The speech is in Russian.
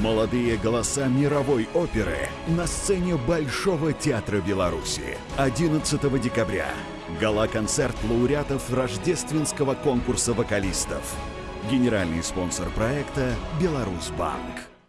Молодые голоса мировой оперы на сцене Большого театра Беларуси. 11 декабря. Гала-концерт лауреатов рождественского конкурса вокалистов. Генеральный спонсор проекта «Беларусьбанк».